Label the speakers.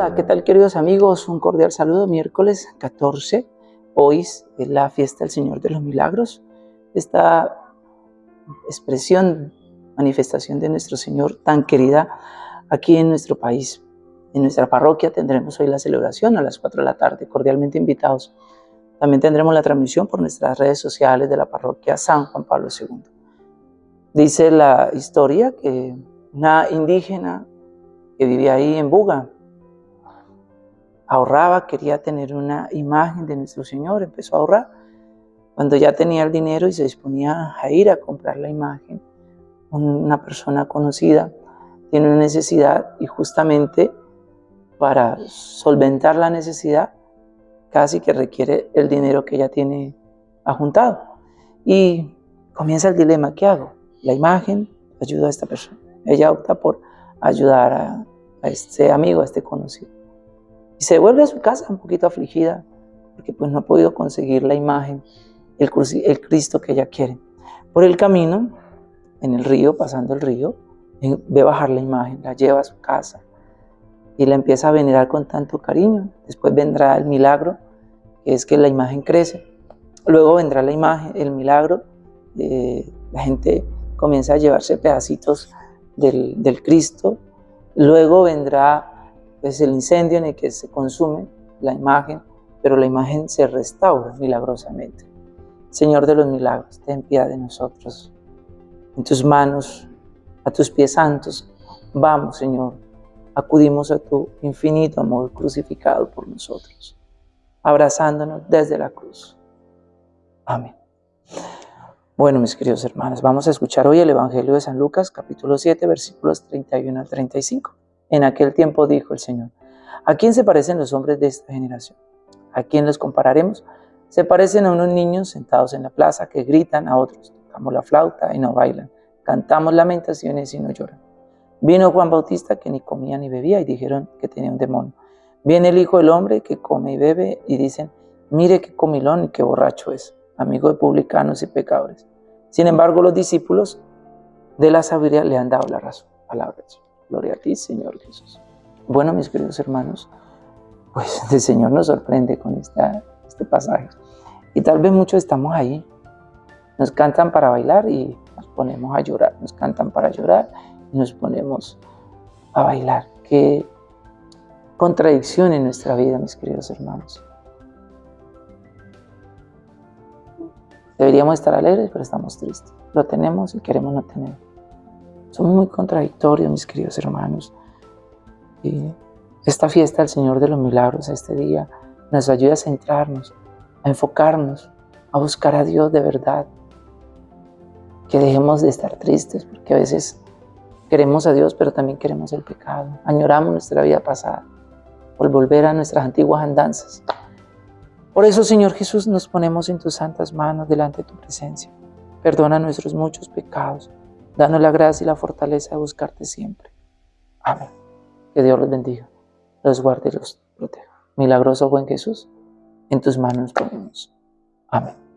Speaker 1: Hola, ¿qué tal queridos amigos? Un cordial saludo. Miércoles 14, hoy es la fiesta del Señor de los Milagros. Esta expresión, manifestación de nuestro Señor tan querida aquí en nuestro país. En nuestra parroquia tendremos hoy la celebración a las 4 de la tarde, cordialmente invitados. También tendremos la transmisión por nuestras redes sociales de la parroquia San Juan Pablo II. Dice la historia que una indígena que vivía ahí en Buga, ahorraba, quería tener una imagen de nuestro Señor, empezó a ahorrar. Cuando ya tenía el dinero y se disponía a ir a comprar la imagen, una persona conocida tiene una necesidad y justamente para solventar la necesidad casi que requiere el dinero que ella tiene ajuntado. Y comienza el dilema, ¿qué hago? La imagen ayuda a esta persona. Ella opta por ayudar a este amigo, a este conocido. Y se vuelve a su casa un poquito afligida porque pues no ha podido conseguir la imagen, el, Cristo que ella quiere. Por el camino, en el río, pasando el río, ve bajar la imagen, la lleva a su casa y la empieza a venerar con tanto cariño. Después vendrá el milagro, que es que la imagen crece. Luego vendrá la imagen, el milagro, eh, la gente comienza a llevarse pedacitos del Cristo. Luego vendrá es el incendio en el que se consume la imagen, pero la imagen se restaura milagrosamente. Señor de los milagros, ten piedad de nosotros. En tus manos, a tus pies santos, vamos, Señor. Acudimos a tu infinito amor crucificado por nosotros, abrazándonos desde la cruz. Amén. Bueno, mis queridos hermanos, vamos a escuchar hoy el Evangelio de San Lucas, capítulo 7, versículos 31 al 35. En aquel tiempo dijo el Señor, ¿a quién se parecen los hombres de esta generación? ¿A quién los compararemos? Se parecen a unos niños sentados en la plaza que gritan a otros, tocamos la flauta y no bailan, cantamos lamentaciones y no lloran. Vino Juan Bautista que ni comía ni bebía y dijeron que tenía un demonio. Viene el Hijo del Hombre que come y bebe y dicen, mire qué comilón y qué borracho es, amigo de publicanos y pecadores. Sin embargo, los discípulos de la sabiduría le han dado la razón. Palabras. Gloria a ti, Señor Jesús. Bueno, mis queridos hermanos, pues el Señor nos sorprende con este pasaje. Y tal vez muchos estamos ahí. Nos cantan para bailar y nos ponemos a llorar. Nos cantan para llorar y nos ponemos a bailar. Qué contradicción en nuestra vida, mis queridos hermanos. Deberíamos estar alegres, pero estamos tristes. Lo tenemos y queremos no tenerlo. Somos muy contradictorios, mis queridos hermanos. Y esta fiesta del Señor de los Milagros, este día, nos ayuda a centrarnos, a enfocarnos, a buscar a Dios de verdad. Que dejemos de estar tristes, porque a veces queremos a Dios, pero también queremos el pecado. Añoramos nuestra vida pasada por volver a nuestras antiguas andanzas. Por eso, Señor Jesús, nos ponemos en tus santas manos delante de tu presencia. Perdona nuestros muchos pecados Danos la gracia y la fortaleza de buscarte siempre. Amén. Que Dios los bendiga, los guarde y los proteja. Milagroso buen Jesús, en tus manos ponemos. Amén.